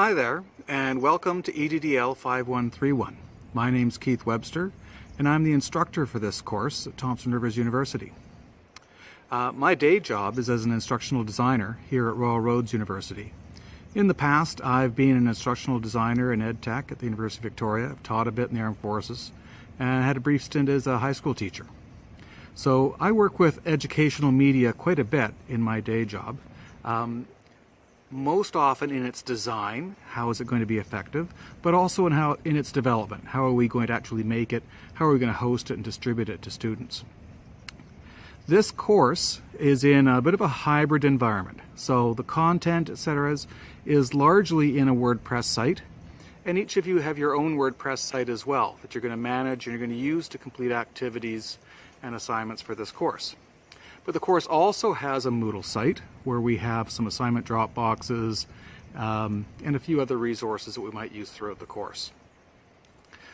Hi there, and welcome to EDDL 5131. My name's Keith Webster, and I'm the instructor for this course at Thompson Rivers University. Uh, my day job is as an instructional designer here at Royal Roads University. In the past, I've been an instructional designer in ed tech at the University of Victoria. I've taught a bit in the Armed Forces and had a brief stint as a high school teacher. So I work with educational media quite a bit in my day job. Um, most often in its design, how is it going to be effective, but also in how in its development. How are we going to actually make it? How are we going to host it and distribute it to students? This course is in a bit of a hybrid environment. So the content, etc., is, is largely in a WordPress site. And each of you have your own WordPress site as well that you're going to manage and you're going to use to complete activities and assignments for this course. But the course also has a Moodle site where we have some assignment drop boxes um, and a few other resources that we might use throughout the course.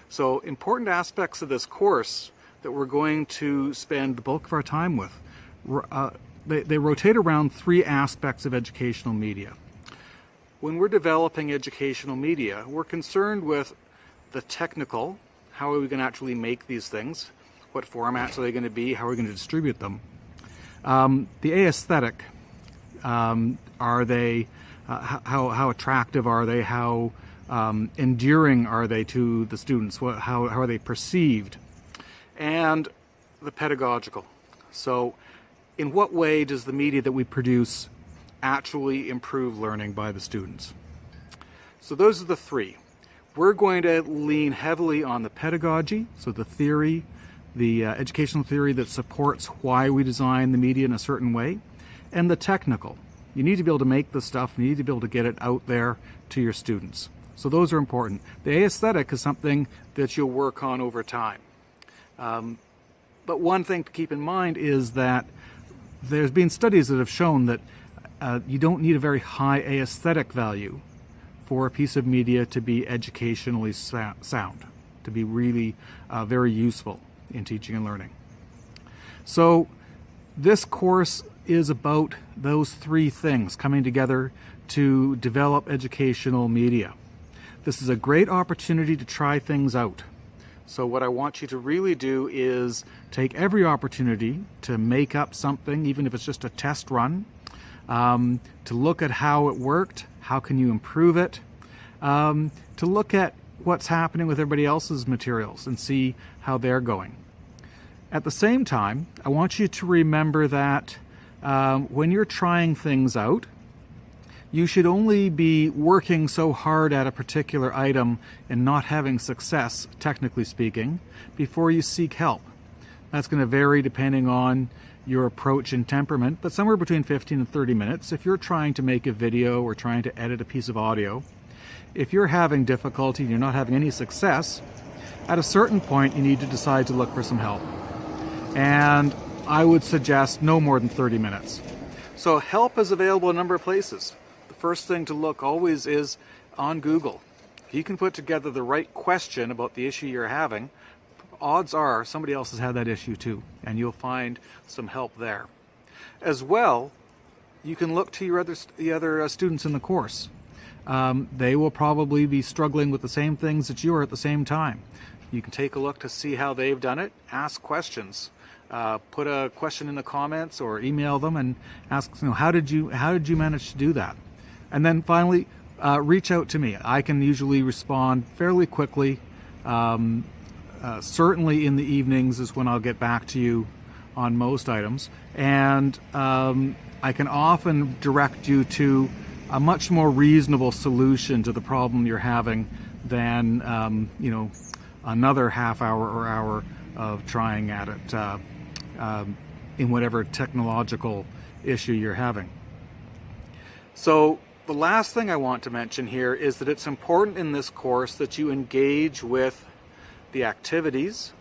So important aspects of this course that we're going to spend the bulk of our time with, uh, they, they rotate around three aspects of educational media. When we're developing educational media, we're concerned with the technical, how are we going to actually make these things, what formats are they going to be, how are we going to distribute them. Um, the aesthetic, um, are they, uh, how, how attractive are they, how um, endearing are they to the students, what, how, how are they perceived, and the pedagogical. So in what way does the media that we produce actually improve learning by the students? So those are the three. We're going to lean heavily on the pedagogy, so the theory, the uh, educational theory that supports why we design the media in a certain way, and the technical. You need to be able to make the stuff, you need to be able to get it out there to your students. So those are important. The aesthetic is something that you'll work on over time. Um, but one thing to keep in mind is that there's been studies that have shown that uh, you don't need a very high aesthetic value for a piece of media to be educationally sound, to be really uh, very useful in teaching and learning. So this course is about those three things coming together to develop educational media. This is a great opportunity to try things out. So what I want you to really do is take every opportunity to make up something, even if it's just a test run, um, to look at how it worked, how can you improve it, um, to look at what's happening with everybody else's materials and see how they're going. At the same time, I want you to remember that um, when you're trying things out, you should only be working so hard at a particular item and not having success, technically speaking, before you seek help. That's going to vary depending on your approach and temperament, but somewhere between 15 and 30 minutes if you're trying to make a video or trying to edit a piece of audio. If you're having difficulty and you're not having any success, at a certain point you need to decide to look for some help. And I would suggest no more than 30 minutes. So help is available in a number of places. The first thing to look always is on Google. If you can put together the right question about the issue you're having, odds are somebody else has had that issue too, and you'll find some help there. As well, you can look to your other, the other uh, students in the course. Um, they will probably be struggling with the same things that you are at the same time. You can take a look to see how they've done it, ask questions. Uh, put a question in the comments or email them and ask, you know, how did you how did you manage to do that? And then finally, uh, reach out to me. I can usually respond fairly quickly. Um, uh, certainly in the evenings is when I'll get back to you on most items. And um, I can often direct you to a much more reasonable solution to the problem you're having than, um, you know, another half hour or hour of trying at it uh, um, in whatever technological issue you're having. So the last thing I want to mention here is that it's important in this course that you engage with the activities.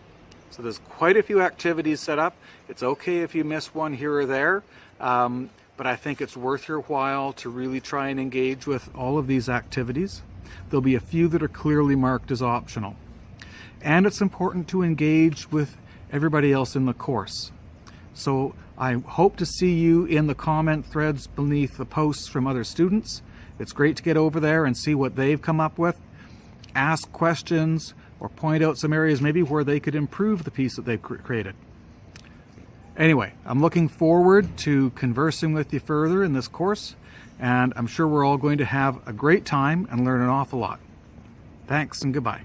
So there's quite a few activities set up. It's okay if you miss one here or there, um, but I think it's worth your while to really try and engage with all of these activities. There'll be a few that are clearly marked as optional. And it's important to engage with everybody else in the course. So I hope to see you in the comment threads beneath the posts from other students It's great to get over there and see what they've come up with, ask questions, or point out some areas maybe where they could improve the piece that they've created. Anyway, I'm looking forward to conversing with you further in this course, and I'm sure we're all going to have a great time and learn an awful lot. Thanks and goodbye.